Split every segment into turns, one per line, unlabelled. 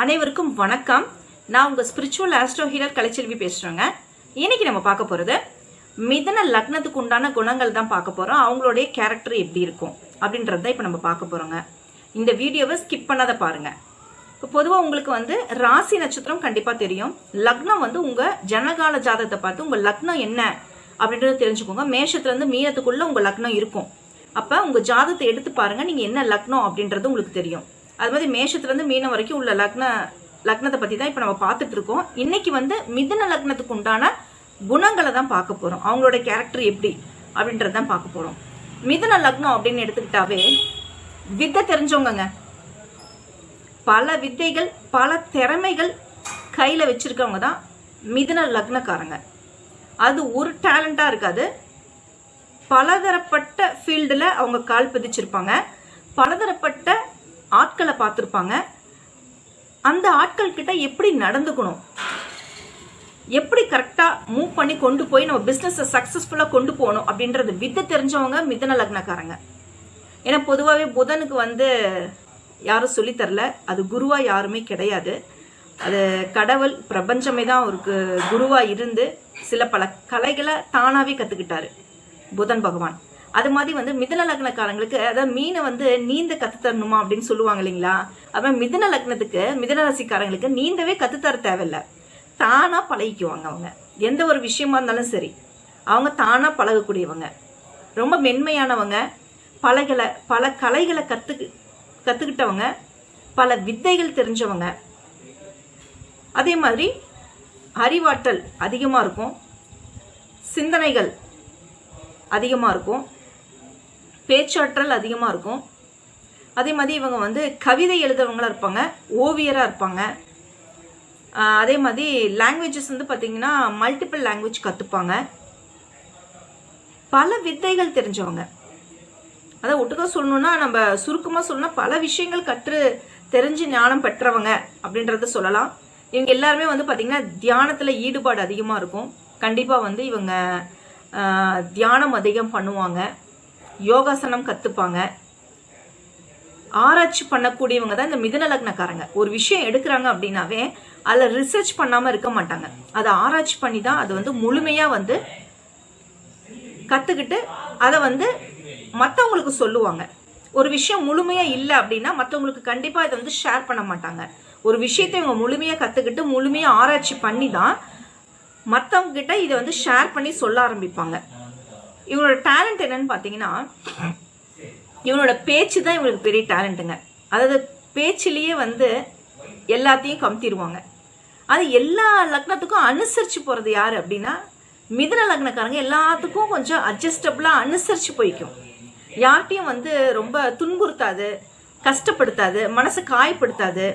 அனைவருக்கும் வணக்கம். நான் உங்கள் ஸ்பிரிச்சுவல் ஆஸ்ட்ரோ ஹீலர் கலைச்செல்வி பேசுகிறேங்க இன்னைக்கு நம்ம பார்க்க போகிறது மிதன லக்னத்துக்கு உண்டான குணங்கள் தான் பார்க்க போகிறோம் அவங்களுடைய கேரக்டர் எப்படி இருக்கும் அப்படின்றது தான் இப்போ நம்ம பார்க்க போகிறோங்க இந்த வீடியோவை ஸ்கிப் பண்ணாத பாருங்கள் இப்போ பொதுவாக உங்களுக்கு வந்து ராசி நட்சத்திரம் கண்டிப்பாக தெரியும். லக்னம் வந்து உங்கள் ஜனகால ஜாதகத்தை பார்த்து உங்கள் லக்னம் என்ன அப்படின்றத தெரிஞ்சுக்கோங்க. மேஷத்துலேருந்து மீனத்துக்குள்ளே உங்கள் லக்னம் இருக்கும். அப்போ உங்கள் ஜாதத்தை எடுத்து பாருங்கள் நீங்கள் என்ன லக்னம் அப்படின்றது உங்களுக்கு தெரியும். அது மாதிரி மேஷத்துலேருந்து மீனம் வரைக்கும் உள்ள லக்ன லக்னத்தை பற்றி தான் இப்போ நம்ம பார்த்துட்டு இருக்கோம். இன்னைக்கு வந்து மிதன லக்னத்துக்கு உண்டான குணங்களை தான் பார்க்க போகிறோம் அவங்களோட கேரக்டர் எப்படி அப்படின்றது தான் பார்க்க போகிறோம் மிதுன லக்னம் அப்படின்னு எடுத்துக்கிட்டாவே வித்தை தெரிஞ்சவங்கங்க. பல வித்தைகள் பல திறமைகள் கையில் வச்சிருக்கவங்க தான் மிதுன லக்னக்காரங்க. அது ஒரு டேலண்ட்டாக இருக்காது. பலதரப்பட்ட ஃபீல்டில் அவங்க கால் பதிச்சிருப்பாங்க. பலதரப்பட்ட ஆட்களை பார்த்துருப்பாங்க. அந்த ஆட்கள் கிட்ட எப்படி நடந்துக்கணும்? எப்படி கரெக்டாக மூவ் பண்ணி கொண்டு போய் நம்ம பிஸ்னஸை சக்ஸஸ்ஃபுல்லாக கொண்டு போகணும் அப்படின்றது வித்தை தெரிஞ்சவங்க மிதன லக்னக்காரங்க. ஏன்னா பொதுவாகவே புதனுக்கு வந்து யாரும் சொல்லித் தரல. அது குருவாக யாருமே கிடையாது. அது கடவுள் பிரபஞ்சமே தான் அவருக்கு குருவாக இருந்து சில பல கலைகளை தானாகவே கற்றுக்கிட்டாரு புதன் பகவான். அது மாதிரி வந்து மிதன லக்னக்காரங்களுக்கு அதாவது மீனை வந்து நீந்த கத்து தரணுமா அப்படின்னு சொல்லுவாங்க இல்லைங்களா? அப்ப மிதன லக்னத்துக்கு மிதன ராசிக்காரங்களுக்கு நீந்தவே கத்து தர தேவையில்ல. தானா பழகிக்குவாங்க அவங்க. எந்த ஒரு விஷயமா இருந்தாலும் சரி அவங்க தானா பழகக்கூடியவங்க. ரொம்ப மென்மையானவங்க பலகளை பல கலைகளை கத்துக்கு கத்துக்கிட்டவங்க பல வித்தைகள் தெரிஞ்சவங்க. அதே மாதிரி அறிவாற்றல் அதிகமாக இருக்கும். சிந்தனைகள் அதிகமாக இருக்கும். பேச்சாற்றல் அதிகமாக இருக்கும். அதே மாதிரி இவங்க வந்து கவிதை எழுதுறவங்களா இருப்பாங்க ஓவியராக இருப்பாங்க. அதே மாதிரி லாங்குவேஜஸ் வந்து பார்த்தீங்கன்னா மல்டிபிள் லாங்குவேஜ் கற்றுப்பாங்க பல வித்தைகள் தெரிஞ்சவங்க. அதை ஒட்டுக்கா சொல்லணும்னா நம்ம சுருக்கமாக சொல்லணும்னா பல விஷயங்கள் கற்று தெரிஞ்சு ஞானம் பெற்றவங்க அப்படின்றத சொல்லலாம். இவங்க எல்லாருமே வந்து பார்த்திங்கன்னா தியானத்தில் ஈடுபாடு அதிகமாக இருக்கும். கண்டிப்பாக வந்து இவங்க தியானம் அதிகம் பண்ணுவாங்க. யோகாசனம் கற்றுப்பாங்க ஆராய்ச்சி பண்ணக்கூடியவங்க தான் இந்த மிதுன லக்னக்காரங்க. ஒரு விஷயம் எடுக்கிறாங்க அப்படின்னாவே அதில் ரிசர்ச் பண்ணாமல் இருக்க மாட்டாங்க. அதை ஆராய்ச்சி பண்ணி தான் அது வந்து முழுமையாக வந்து கற்றுக்கிட்டு அதை வந்து மற்றவங்களுக்கு சொல்லுவாங்க. ஒரு விஷயம் முழுமையாக இல்லை அப்படின்னா மற்றவங்களுக்கு கண்டிப்பாக இதை வந்து ஷேர் பண்ண மாட்டாங்க. ஒரு விஷயத்தை இவங்க முழுமையாக கற்றுக்கிட்டு முழுமையாக ஆராய்ச்சி பண்ணி தான் மற்றவங்க கிட்ட இதை வந்து ஷேர் பண்ணி சொல்ல ஆரம்பிப்பாங்க. இவங்களோட டேலண்ட் என்னன்னு பார்த்தீங்கன்னா இவனோட பேச்சு தான் இவங்களுக்கு பெரிய டேலண்ட்டுங்க அதாவது பேச்சிலேயே வந்து எல்லாத்தையும் கமுத்திடுவாங்க அது எல்லா லக்னத்துக்கும் அனுசரித்து போகிறது யார் அப்படின்னா மிதுன லக்னக்காரங்க எல்லாத்துக்கும் கொஞ்சம் அட்ஜஸ்டபிளாக அனுசரித்து போய்க்கும். யார்கிட்டையும் வந்து ரொம்ப துன்புறுத்தாது கஷ்டப்படுத்தாது மனசை காயப்படுத்தாது.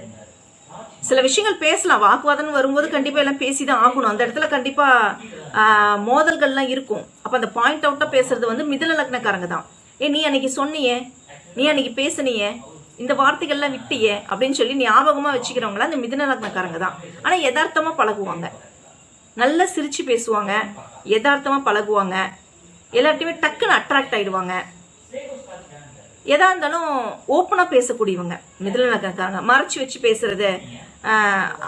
சில விஷயங்கள் பேசலாம். வாக்குவாதம் வரும்போது கண்டிப்பாக எல்லாம் பேசி தான் ஆகணும். அந்த இடத்துல கண்டிப்பாக மோதல்கள்லாம் இருக்கும். அப்போ அந்த பாயிண்ட் அவுட்டாக பேசுறது வந்து மிதுன லக்னக்காரங்க தான். ஏ நீ அன்னைக்கு சொன்னியே நீ அன்னைக்கு பேசுனியே இந்த வார்த்தைகள்லாம் விட்டியே அப்படின்னு சொல்லி ஞாபகமாக வச்சுக்கிறவங்களாம் அந்த மிதுன லக்னக்காரங்க தான். ஆனால் யதார்த்தமாக பழகுவாங்க. நல்லா சிரிச்சு பேசுவாங்க. யதார்த்தமாக பழகுவாங்க. எல்லார்ட்டையுமே டக்குன்னு அட்ராக்ட் ஆயிடுவாங்க. எதா இருந்தாலும் ஓப்பனாக பேசக்கூடியவங்க. மிதில நகர்க்காங்க மறைச்சு வச்சு பேசுறது.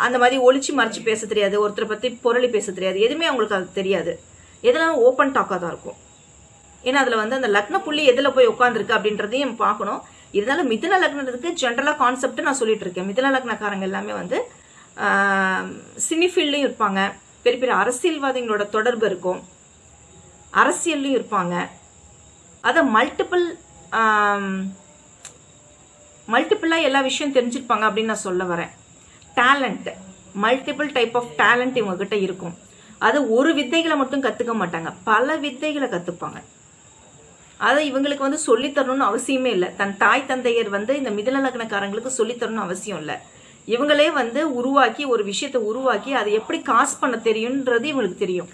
அந்த மாதிரி ஒழிச்சு மறைச்சு பேச தெரியாது ஒருத்தரை பற்றி பொருளி பேச தெரியாது எதுவுமே அவங்களுக்கு அது தெரியாது. எதெல்லாம் ஓப்பன் டாக்காக தான் இருக்கும். ஏன்னா அதில் வந்து அந்த லக்ன புள்ளி எதில் போய் உட்காந்துருக்கு அப்படின்றதையும் பார்க்கணும். இருந்தாலும் மிதுன லக்னத்துக்கு ஜென்ரலாக கான்செப்ட் நான் சொல்லிட்டு இருக்கேன். மிதுன லக்னக்காரங்க எல்லாமே வந்து சினிஃபீல்ட்லையும் இருப்பாங்க. பெரிய பெரிய அரசியல்வாதிகளோட தொடர்பு இருக்கும். அரசியல்லையும் இருப்பாங்க. அதை மல்டிபிள் மல்டிபிளாக எல்லா விஷயம் தெரிஞ்சிருப்பாங்க அப்படின்னு நான் சொல்ல வரேன். Talent multiple type of talent இவங்ககிட்ட இருக்கும். அது ஒரு வித்தைகளை மட்டும் கற்றுக்க மாட்டாங்க. பல வித்தைகளை கற்றுப்பாங்க அதை இவங்களுக்கு வந்து சொல்லித்தரணும்னு அவசியமே இல்லை. தன் தாய் தந்தையர் வந்து இந்த மிதன லக்னக்காரங்களுக்கு சொல்லித் தரணும்னு அவசியம் இல்லை. இவங்களே வந்து உருவாக்கி ஒரு விஷயத்தை உருவாக்கி அதை எப்படி காசு பண்ண தெரியுன்றது இவங்களுக்கு தெரியும்.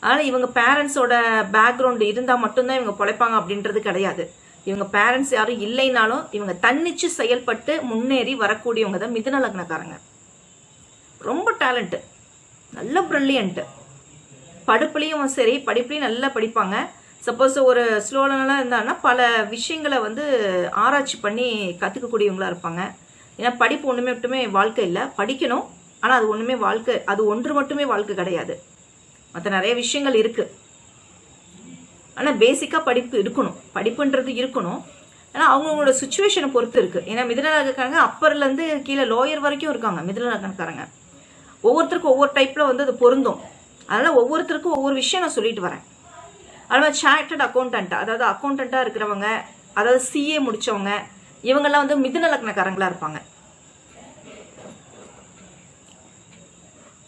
ஆனால் இவங்க பேரண்ட்ஸோட பேக்ரவுண்ட் இருந்தால் மட்டும்தான் இவங்க பொழைப்பாங்க அப்படின்றது கிடையாது. இவங்க பேரண்ட்ஸ் யாரும் இல்லைனாலும் இவங்க தன்னிச்சு செயல்பட்டு முன்னேறி வரக்கூடியவங்க தான் மிதுன லக்னக்காரங்க. ரொம்ப டேலண்ட்டு நல்ல ப்ரில்லியண்ட்டு படிப்புலேயும் சரி படிப்புலேயும் நல்லா படிப்பாங்க. சப்போஸ் ஒரு ஸ்லோலனாக இருந்தாங்கன்னா பல விஷயங்களை வந்து ஆராய்ச்சி பண்ணி கற்றுக்கக்கூடியவங்களா இருப்பாங்க. ஏன்னா படிப்பு ஒன்றுமே மட்டுமே வாழ்க்கை இல்லை. படிக்கணும் ஆனால் அது ஒன்றுமே வாழ்க்கை அது ஒன்று மட்டுமே வாழ்க்கை கிடையாது. மற்ற நிறைய விஷயங்கள் இருக்குது ஆனால் பேசிக்காக படிப்பு இருக்கணும். படிப்புன்றது இருக்கணும். ஆனால் அவங்கவுங்களோட சுச்சுவேஷனை பொறுத்து இருக்குது ஏன்னா மிதனக்காரங்க அப்பர்லேருந்து கீழே லோயர் வரைக்கும் இருக்காங்க மிதனக்காரங்க ஒவ்வொருத்தருக்கும் ஒவ்வொரு டைப்பில் வந்து அது பொருந்தும். அதனால் ஒவ்வொருத்தருக்கும் ஒவ்வொரு விஷயம் நான் சொல்லிட்டு வரேன். அதனால் சார்ட்டட் அக்கௌண்டன்ட் அதாவது அக்கௌண்டண்ட்டாக இருக்கிறவங்க அதாவது சிஏ முடித்தவங்க இவங்கெல்லாம் வந்து மிதுன இருப்பாங்க.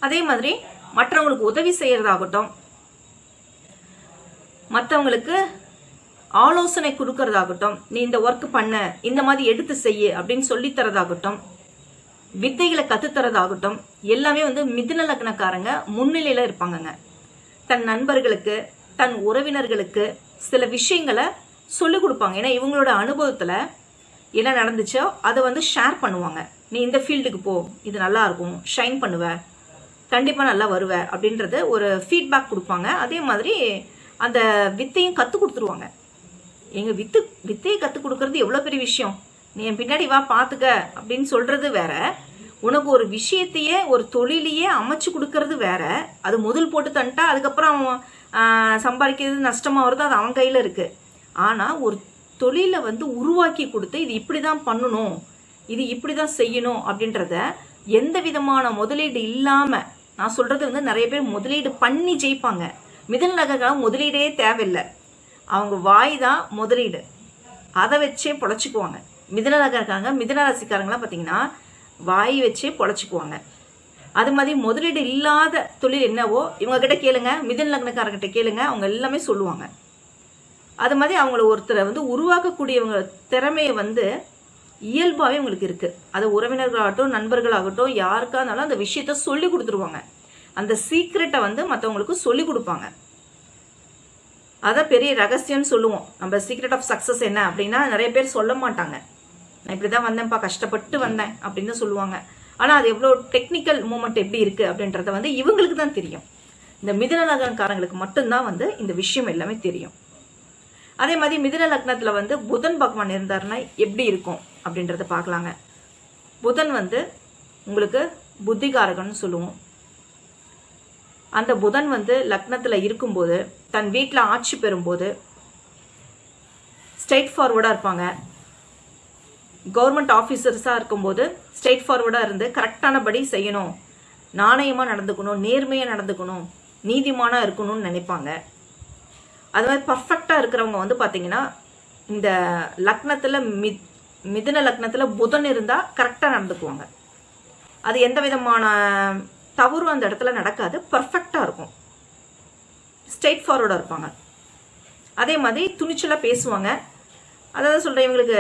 அதே மாதிரி மற்றவங்களுக்கு உதவி செய்யறதாகட்டும் மற்றவங்களுக்கு ஆலோசனை கொடுக்கறதாகட்டும் நீ இந்த ஒர்க் பண்ண இந்த மாதிரி எடுத்து செய்ய அப்படின்னு சொல்லித்தரதாகட்டும் வித்தைகளை கத்துத்தரதாகட்டும் எல்லாமே வந்து மிதுன லக்னக்காரங்க முன்னிலையில இருப்பாங்கங்க. தன் நண்பர்களுக்கு தன் உறவினர்களுக்கு சில விஷயங்களை சொல்லிக் கொடுப்பாங்க. ஏன்னா இவங்களோட அனுபவத்துல என்ன நடந்துச்சோ அதை வந்து ஷேர் பண்ணுவாங்க. நீ இந்த ஃபீல்டுக்கு போ இது நல்லா இருக்கும் ஷைன் பண்ணுவ கண்டிப்பாக நல்லா வருவ அப்படின்றது ஒரு ஃபீட்பேக் கொடுப்பாங்க. அதே மாதிரி அந்த வித்தையும் கற்றுக் கொடுத்துருவாங்க. எங்கள் வித்து வித்தையை கற்றுக் கொடுக்கறது எவ்வளோ பெரிய விஷயம்? நீ என் பின்னாடி வா பார்த்துக்க அப்படின்னு சொல்கிறது வேற. உனக்கு ஒரு விஷயத்தையே ஒரு தொழிலையே அமைச்சு கொடுக்கறது வேற. அது முதல் போட்டு தந்துட்டா அதுக்கப்புறம் அவன் சம்பாதிக்கிறது நஷ்டமாக வருது அது அவன் கையில் இருக்குது ஆனால் ஒரு தொழிலை வந்து உருவாக்கி கொடுத்து இது இப்படி தான் பண்ணணும் இது இப்படி தான் செய்யணும் அப்படின்றத எந்த விதமான முதலீடு இல்லாமல் நான் சொல்கிறது வந்து நிறைய பேர் முதலீடு பண்ணி ஜெயிப்பாங்க. மிதல் நகர்களும் முதலீடே தேவையில்லை. அவங்க வாய் தான் முதலீடு. அதை வச்சே பொழைச்சிக்குவாங்க. மிதன நகர்காரங்க மிதன ராசிக்காரங்களாம் பார்த்தீங்கன்னா வாய் வச்சே பொழைச்சிக்குவாங்க. அது மாதிரி முதலீடு இல்லாத தொழில் என்னவோ இவங்க கிட்ட கேளுங்க மிதன லக்னக்காரங்கிட்ட கேளுங்க அவங்க எல்லாமே சொல்லுவாங்க. அது மாதிரி அவங்கள ஒருத்தரை வந்து உருவாக்கக்கூடியவங்க திறமையை வந்து இயல்பாகவே உங்களுக்கு இருக்குது அது உறவினர்களாகட்டும் நண்பர்களாகட்டும் யாருக்கா இருந்தாலும் அந்த விஷயத்த சொல்லி கொடுத்துருவாங்க. அந்த சீக்ரெட்டை வந்து மற்றவங்களுக்கு சொல்லி கொடுப்பாங்க. அதான் பெரிய ரகசியம்னு சொல்லுவோம். நம்ம சீக்ரெட் ஆஃப் சக்ஸஸ் என்ன அப்படின்னா நிறைய பேர் சொல்ல மாட்டாங்க. நான் இப்படி தான் வந்தேன்ப்பா கஷ்டப்பட்டு வந்தேன் அப்படின்னு சொல்லுவாங்க. ஆனால் அது எவ்வளோ டெக்னிக்கல் மூமெண்ட் எப்படி இருக்கு அப்படின்றத வந்து இவங்களுக்கு தான் தெரியும். இந்த மிதுன லக்னக்காரங்களுக்கு மட்டும்தான் வந்து இந்த விஷயம் எல்லாமே தெரியும். அதே மாதிரி மிதுன லக்னத்துல வந்து புதன் பகவான் இருந்தாருன்னா எப்படி இருக்கும் அப்படின்றத பார்க்கலாங்க. புதன் வந்து உங்களுக்கு புத்திகாரகன்னு சொல்லுவோம். அந்த புதன் வந்து லக்னத்தில் இருக்கும்போது தன் வீட்டில் ஆட்சி பெறும்போது ஸ்ட்ரைட் ஃபார்வர்டாக இருப்பாங்க. கவர்மெண்ட் ஆஃபீஸர்ஸாக இருக்கும்போது ஸ்ட்ரைட் ஃபார்வர்டாக இருந்து கரெக்டானபடி செய்யணும். நாணயமாக நடந்துக்கணும் நேர்மையாக நடந்துக்கணும் நீதிமானாக இருக்கணும்னு நினைப்பாங்க. அது மாதிரி பர்ஃபெக்டாக இருக்கிறவங்க வந்து பார்த்தீங்கன்னா இந்த லக்னத்தில் மி மிதுன லக்னத்தில் புதன் இருந்தால் கரெக்டாக நடந்துக்குவாங்க. அது எந்த விதமான தவறும் அந்த இடத்துல நடக்காது. பர்ஃபெக்டாக இருக்கும். ஸ்ட்ரெயிட் ஃபார்வர்டாக இருப்பாங்க. அதே மாதிரி துணிச்சலாக பேசுவாங்க. அதாவது சொல்கிறேன் இவங்களுக்கு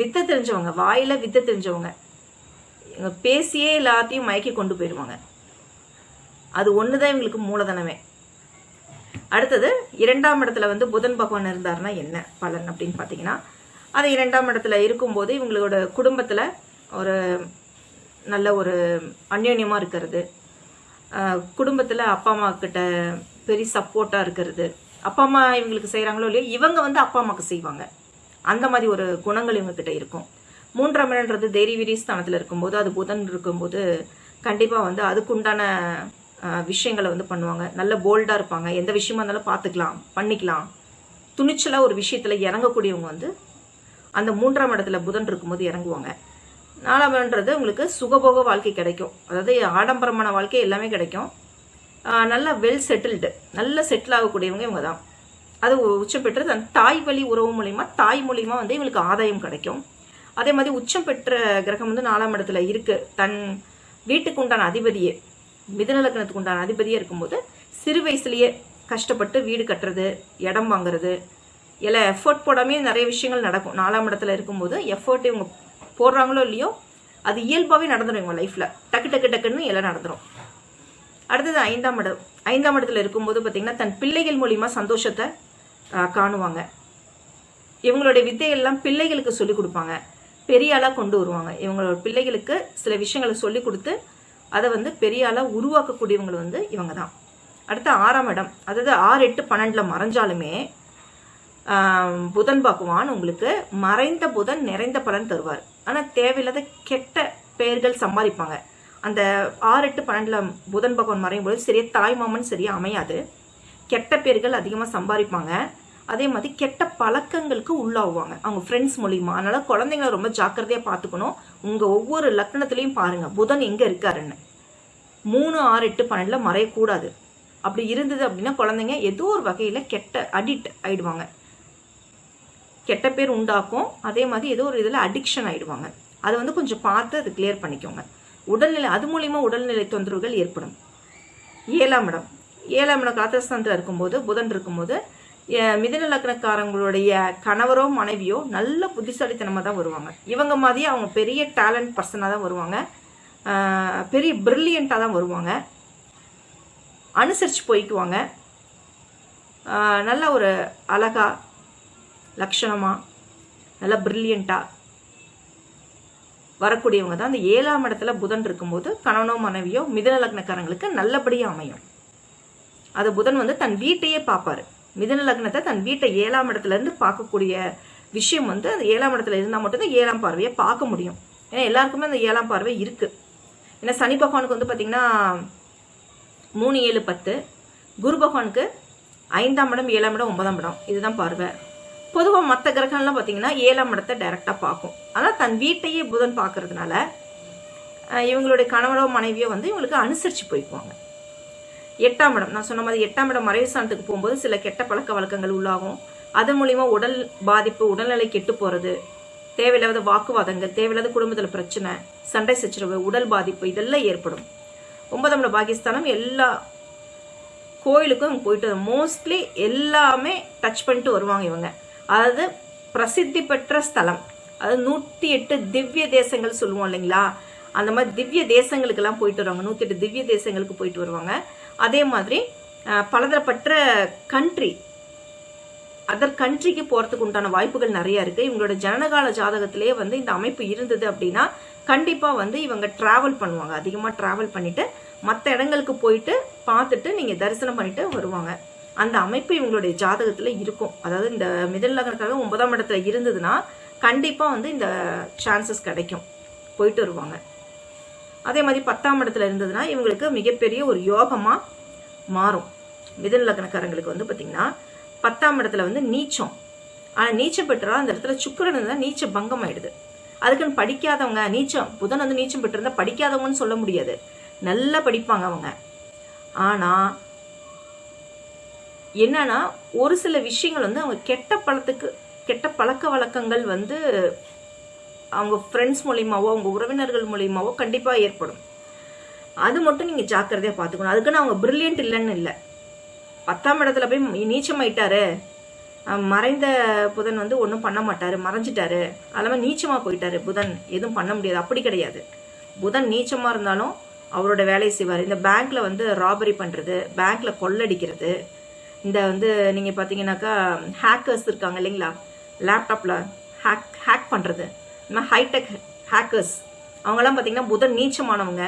வித்தை தெரிஞ்சவங்க வாயில் வித்தை தெரிஞ்சவங்க இவங்க பேசியே எல்லாத்தையும் மயக்கி கொண்டு போயிடுவாங்க. அது ஒன்று தான் இவங்களுக்கு மூலதனமே. அடுத்தது இரண்டாம் இடத்துல வந்து புதன் பகவான் இருந்தார்னா என்ன பலன் அப்படின்னு பார்த்தீங்கன்னா அது இரண்டாம் இடத்துல இருக்கும்போது இவங்களோட குடும்பத்தில் ஒரு நல்ல ஒரு அந்யோன்யமாக இருக்கிறது. குடும்பத்தில் அப்பா அம்மா கிட்ட பெரிய சப்போர்ட்டாக இருக்கிறது. அப்பா அம்மா இவங்களுக்கு செய்கிறாங்களோ இல்லையோ இவங்க வந்து அப்பா அம்மாவுக்கு செய்வாங்க. அந்த மாதிரி ஒரு குணங்கள் இவங்கக்கிட்ட இருக்கும். மூன்றாம் இடன்றது தைரிய வீரி ஸ்தானத்தில் இருக்கும்போது அது புதன் இருக்கும்போது கண்டிப்பாக வந்து அதுக்குண்டான விஷயங்களை வந்து பண்ணுவாங்க. நல்ல போல்டாக இருப்பாங்க. எந்த விஷயமா இருந்தாலும் பார்த்துக்கலாம் பண்ணிக்கலாம். துணிச்சலாக ஒரு விஷயத்தில் இறங்கக்கூடியவங்க வந்து அந்த மூன்றாம் இடத்துல புதன் இருக்கும்போது இறங்குவாங்க. நாலாம் இடம்ன்றது உங்களுக்கு சுகபோக வாழ்க்கை கிடைக்கும். அதாவது ஆடம்பரமான வாழ்க்கை எல்லாமே கிடைக்கும். நல்லா வெல் செட்டில்டு நல்ல செட்டில் ஆகக்கூடியவங்க இவங்க தான். அது உச்சம் பெற்று தன் தாய் வழி உறவு மூலிமா தாய் மூலிமா வந்து இவங்களுக்கு ஆதாயம் கிடைக்கும். அதே மாதிரி உச்சம் பெற்ற கிரகம் வந்து நாலாம் இடத்துல இருக்கு. தன் வீட்டுக்கு உண்டான அதிபதியே மிதநலக்கணத்துக்கு உண்டான அதிபதியே இருக்கும்போது சிறு வயசுலேயே கஷ்டப்பட்டு வீடு கட்டுறது இடம் வாங்குறது எல்லாம் எஃபோர்ட் போடாமே நிறைய விஷயங்கள் நடக்கும். நாலாம் இடத்துல இருக்கும்போது எஃபர்ட் இவங்க போடுறாங்களோ இல்லையோ அது இயல்பாகவே நடந்துடும் இவங்க லைஃப்பில் டக்கு டக்கு டக்குன்னு எல்லாம் நடந்துடும் அடுத்தது ஐந்தாம் இடம். ஐந்தாம் இடத்துல இருக்கும்போது பார்த்திங்கன்னா தன் பிள்ளைகள் மூலிமா சந்தோஷத்தை காணுவாங்க. இவங்களுடைய வித்தையெல்லாம் பிள்ளைகளுக்கு சொல்லிக் கொடுப்பாங்க. பெரிய ஆளாக கொண்டு வருவாங்க. இவங்களோட பிள்ளைகளுக்கு சில விஷயங்களை சொல்லிக் கொடுத்து அதை வந்து பெரிய ஆளாக உருவாக்கக்கூடியவங்க வந்து இவங்க தான் அடுத்து ஆறாம் இடம். அதாவது ஆறு எட்டு பன்னெண்டில் மறைஞ்சாலுமே புதன் பகவான் உங்களுக்கு மறைந்த புதன் நிறைந்த பலன் தருவார். ஆனால் தேவையில்லாத கெட்ட பெயர்கள் சம்பாதிப்பாங்க. அந்த ஆறு எட்டு பன்னெண்டில் புதன் பகவான் மறையும் போது சரியா தாய்மாமன் சரியா அமையாது. கெட்ட பேர்கள் அதிகமாக சம்பாதிப்பாங்க. அதே மாதிரி கெட்ட பழக்கங்களுக்கு உள்ளாகுவாங்க. அவங்க ஃப்ரெண்ட்ஸ் மூலியமா. அதனால குழந்தைங்கள ரொம்ப ஜாக்கிரதையாக பார்த்துக்கணும். உங்கள் ஒவ்வொரு லக்னத்துலேயும் பாருங்கள் புதன் எங்கே இருக்காருன்னு. மூணு ஆறு எட்டு பன்னெண்டில் மறையக்கூடாது. அப்படி இருந்தது அப்படின்னா குழந்தைங்க ஏதோ ஒரு வகையில் கெட்ட அடிக்ட் ஆயிடுவாங்க. கெட்ட பேர் உண்டாக்கும். அதே மாதிரி ஏதோ ஒரு இதில் அடிக்ஷன் ஆகிடுவாங்க அதை வந்து கொஞ்சம் பார்த்து அது கிளியர் பண்ணிக்கோங்க. உடல்நிலை அது மூலிமா உடல்நிலை தொந்தரவுகள் ஏற்படும். ஏழாம் இடம். ஏழாம் இடம் காத்திரஸ்தானத்தில் இருக்கும்போது புதன் இருக்கும்போது அஹ், லக்னக்காரங்களுடைய கணவரோ மனைவியோ நல்ல புத்திசாலித்தனமாக தான் வருவாங்க. இவங்க மாதிரியே அவங்க பெரிய டேலண்ட் பர்சனாக தான் வருவாங்க. பெரிய பிரில்லியண்ட்டாக தான் வருவாங்க. அனுசரித்து போய்க்குவாங்க. நல்ல ஒரு அழகா லக்ஷணமாக நல்லா பிரில்லியண்ட்டாக வரக்கூடியவங்க தான். அந்த ஏழாம் இடத்துல புதன் இருக்கும்போது கணவனோ மனைவியோ மிதன லக்னக்காரங்களுக்கு நல்லபடியாக அமையும். அது புதன் வந்து தன் வீட்டையே பார்ப்பாரு. மிதன லக்னத்தை தன் வீட்டை ஏழாம் இடத்துல இருந்து பார்க்கக்கூடிய விஷயம் வந்து அந்த ஏழாம் இடத்துல இருந்தால் மட்டும்தான் ஏழாம் பார்வையை பார்க்க முடியும். ஏன்னா எல்லாருக்குமே அந்த ஏழாம் பார்வை இருக்குது ஏன்னா சனி பகவானுக்கு வந்து பார்த்திங்கன்னா மூணு ஏழு பத்து. குரு பகவானுக்கு ஐந்தாம் இடம் ஏழாம் இடம் ஒன்பதாம் இடம். இதுதான் பார்வை. பொதுவாக மற்ற கிரகங்கள்லாம் பார்த்தீங்கன்னா ஏழாம் இடத்தை டைரெக்டாக பார்க்கும். ஆனால் தன் வீட்டையே புதன் பார்க்கறதுனால இவங்களுடைய கணவனோ மனைவியோ வந்து இவங்களுக்கு அனுசரித்து போய்க்குவாங்க. எட்டாம் இடம் நான் சொன்ன மாதிரி எட்டாம் இடம் மறைவு சாணத்துக்கு போகும்போது சில கெட்ட பழக்க வழக்கங்கள் உள்ளாகும். அதன் மூலிமா உடல் பாதிப்பு உடல்நிலை கெட்டு போகிறது தேவையில்லாத வாக்குவாதங்கள் தேவையில்லாத குடும்பத்தில் பிரச்சனை சண்டை சச்சரவு உடல் பாதிப்பு இதெல்லாம் ஏற்படும். ஒன்பதாம் இடம் பாகிஸ்தானம் எல்லா கோயிலுக்கும் இவங்க போயிட்டு மோஸ்ட்லி எல்லாமே டச் பண்ணிட்டு வருவாங்க இவங்க. அதாவது பிரசித்தி பெற்ற ஸ்தலம். அதாவது நூற்றி எட்டு திவ்ய தேசங்கள் சொல்லுவோம் இல்லைங்களா? அந்த மாதிரி திவ்ய தேசங்களுக்கெல்லாம் போயிட்டு வருவாங்க. நூற்றி எட்டு திவ்ய தேசங்களுக்கு போயிட்டு வருவாங்க. அதே மாதிரி பலதரப்பட்ட கண்ட்ரி அதர் கண்ட்ரிக்கு போகிறதுக்கு உண்டான வாய்ப்புகள் நிறையா இருக்குது இவங்களோட ஜனனகால ஜாதகத்திலே வந்து இந்த அமைப்பு இருந்தது அப்படின்னா கண்டிப்பாக வந்து இவங்க ட்ராவல் பண்ணுவாங்க. அதிகமாக ட்ராவல் பண்ணிவிட்டு மற்ற இடங்களுக்கு போயிட்டு பார்த்துட்டு நீங்கள் தரிசனம் பண்ணிவிட்டு வருவாங்க. அந்த அமைப்பு இவங்களுடைய ஜாதகத்தில் இருக்கும். அதாவது இந்த மிதல் நகரக்காக ஒன்பதாம் இடத்துல இருந்ததுன்னா கண்டிப்பாக வந்து இந்த சான்சஸ் கிடைக்கும். போயிட்டு வருவாங்க. அதே மாதிரி பத்தாம் இடத்துல இருந்ததுன்னா இவங்களுக்கு மிகப்பெரிய ஒரு யோகமாக மாறும். மிதன் லக்னக்காரங்களுக்கு வந்து பார்த்திங்கன்னா பத்தாம் இடத்துல வந்து நீச்சம். ஆனால் நீச்சம் பெற்றால் அந்த இடத்துல சுக்கிரன் இருந்தால் நீச்ச பங்கம் ஆயிடுது அதுக்குன்னு படிக்காதவங்க நீச்சம் புதன் வந்து நீச்சம் பெற்றிருந்தா படிக்காதவங்கன்னு சொல்ல முடியாது. நல்லா படிப்பாங்க அவங்க. ஆனால் என்னன்னா ஒரு சில விஷயங்கள் வந்து அவங்க கெட்ட பழத்துக்கு கெட்ட பழக்க வழக்கங்கள் வந்து அவங்க ஃப்ரெண்ட்ஸ் மூலியமாவோ அவங்க உறவினர்கள் மூலியமாவோ கண்டிப்பாக ஏற்படும். அது மட்டும் நீங்கள் ஜாக்கிரதையாக பார்த்துக்கணும் அதுக்குன்னு அவங்க பிரில்லியன்ட் இல்லைன்னு இல்லை. பத்தாம் இடத்துல போய் நீச்சமாயிட்டாரு. மறைந்த புதன் வந்து ஒன்றும் பண்ண மாட்டாரு. மறைஞ்சிட்டாரு. அதெல்லாமல் நீச்சமாக போயிட்டாரு புதன். எதுவும் பண்ண முடியாது. அப்படி கிடையாது. புதன் நீச்சமாக இருந்தாலும் அவரோட வேலையை செய்வார். இந்த பேங்க்ல வந்து ராபரி பண்ணுறது பேங்க்ல கொள்ளடிக்கிறது இந்த வந்து நீங்கள் பார்த்தீங்கன்னாக்கா ஹேக்கர்ஸ் இருக்காங்க இல்லைங்களா? லேப்டாப்பில் ஹேக் ஹேக் பண்ணுறது இந்த மாதிரி ஹைடெக் ஹேக்கர்ஸ் அவங்கெல்லாம் பார்த்தீங்கன்னா புதன் நீச்சமானவங்க.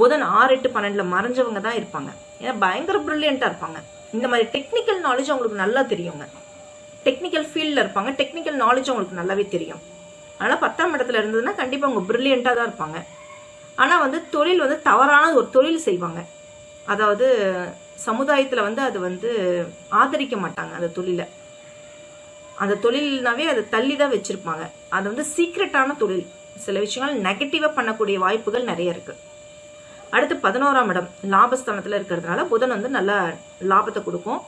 புதன் ஆறு எட்டு பன்னெண்டில் மறைஞ்சவங்க தான் இருப்பாங்க. ஏன்னா பயங்கர ப்ரில்லியண்ட்டாக இருப்பாங்க. இந்த மாதிரி டெக்னிக்கல் நாலேஜ் அவங்களுக்கு நல்லா தெரியுங்க. டெக்னிக்கல் ஃபீல்டில் இருப்பாங்க. டெக்னிக்கல் நாலேஜ் அவங்களுக்கு நல்லாவே தெரியும். அதனால் பத்தாம் இடத்துல இருந்ததுன்னா கண்டிப்பாக அவங்க ப்ரில்லியண்ட்டாக தான் இருப்பாங்க. ஆனால் வந்து தொழில் வந்து தவறான ஒரு தொழில் செய்வாங்க. அதாவது சமுதாயத்தில் வந்து அது வந்து ஆதரிக்க மாட்டாங்க அந்த தொழிலை. அந்த தொழில்னாவே அதை தள்ளி தான் வச்சுருப்பாங்க. அது வந்து சீக்ரெட்டான தொழில். சில விஷயங்கள் நெகட்டிவாக பண்ணக்கூடிய வாய்ப்புகள் நிறைய இருக்குது அடுத்து பதினோராம் இடம் லாபஸ்தானத்தில் இருக்கிறதுனால புதன் வந்து நல்ல லாபத்தை கொடுக்கும்.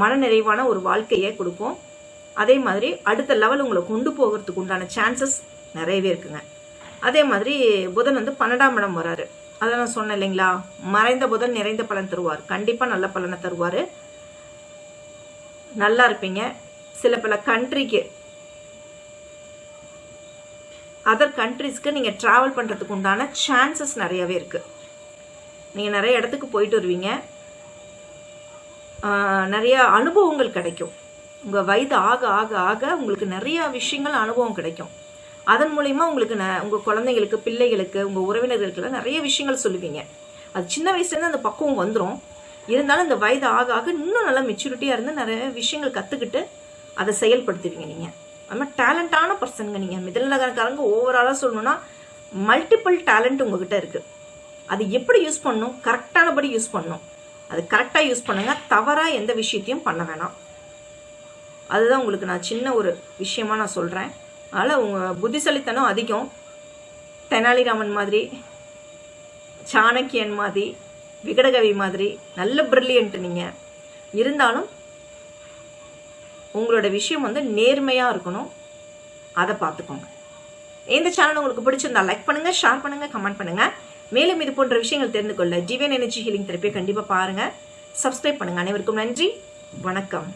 மன நிறைவான ஒரு வாழ்க்கையை கொடுக்கும். அதே மாதிரி அடுத்த லெவல் உங்களை கொண்டு போகிறதுக்கு உண்டான சான்சஸ் நிறையவே இருக்குங்க. அதே மாதிரி புதன் வந்து பன்னெண்டாம் இடம் வராரு. அதை நான் சொன்னேன் இல்லைங்களா? மறைந்த புதன் நிறைந்த பலன் தருவார். கண்டிப்பாக நல்ல பலனை தருவார். நல்லா இருப்பீங்க. சில பல கண்ட்ரிக்கு அதர் கண்ட்ரிஸ்க்கு நீங்கள் ட்ராவல் பண்ணுறதுக்கு உண்டான சான்சஸ் நிறையவே இருக்குது நீங்கள் நிறைய இடத்துக்கு போயிட்டு வருவீங்க. நிறைய அனுபவங்கள் கிடைக்கும். உங்கள் வயது ஆக ஆக ஆக உங்களுக்கு நிறைய விஷயங்கள் அனுபவம் கிடைக்கும். அதன் மூலயமா உங்களுக்கு ந உங்கள் குழந்தைங்களுக்கு பிள்ளைகளுக்கு உங்கள் உறவினர்களுக்கெல்லாம் நிறைய விஷயங்கள் சொல்லுவீங்க. அது சின்ன வயசுலேருந்து அந்த பக்குவம் வந்துடும் இருந்தாலும் இந்த வயது ஆக ஆக இன்னும் நல்லா மெச்சூரிட்டியாக இருந்து நிறைய விஷயங்கள் கற்றுக்கிட்டு அதை செயல்படுத்துவீங்க நீங்கள் அது மாதிரி டேலண்டான பர்சனுங்க நீங்கள் மிதனகாரங்க ஓவராலாக சொல்லணும்னா மல்டிபிள் டேலண்ட் உங்ககிட்ட இருக்குது அது எப்படி யூஸ் பண்ணணும்? கரெக்டானபடி யூஸ் பண்ணணும். அது கரெக்டாக யூஸ் பண்ணுங்கள் தவறாக எந்த விஷயத்தையும் பண்ண வேணாம். அதுதான் உங்களுக்கு நான் சின்ன ஒரு விஷயமா நான் சொல்கிறேன் அதனால் உங்கள் புத்திசாலித்தனம் அதிகம். தெனாலிராமன் மாதிரி சாணக்கியன் மாதிரி விகடகவி மாதிரி நல்ல பிரில்லியன்ட் நீங்கள் இருந்தாலும் உங்களோட விஷயம் வந்து நேர்மையாக இருக்கணும். அதை பார்த்துக்கோங்க இந்த சேனல் உங்களுக்கு பிடிச்சிருந்தா லைக் பண்ணுங்கள் ஷேர் பண்ணுங்கள் கமெண்ட் பண்ணுங்கள் மேலும் இது போன்ற விஷயங்கள் தெரிந்து கொள்ள ஜீவன் எனர்ஜி ஹீலிங் தெரப்பியை கண்டிப்பாக பாருங்கள் சப்ஸ்கிரைப் பண்ணுங்கள் அனைவருக்கும் நன்றி. வணக்கம்.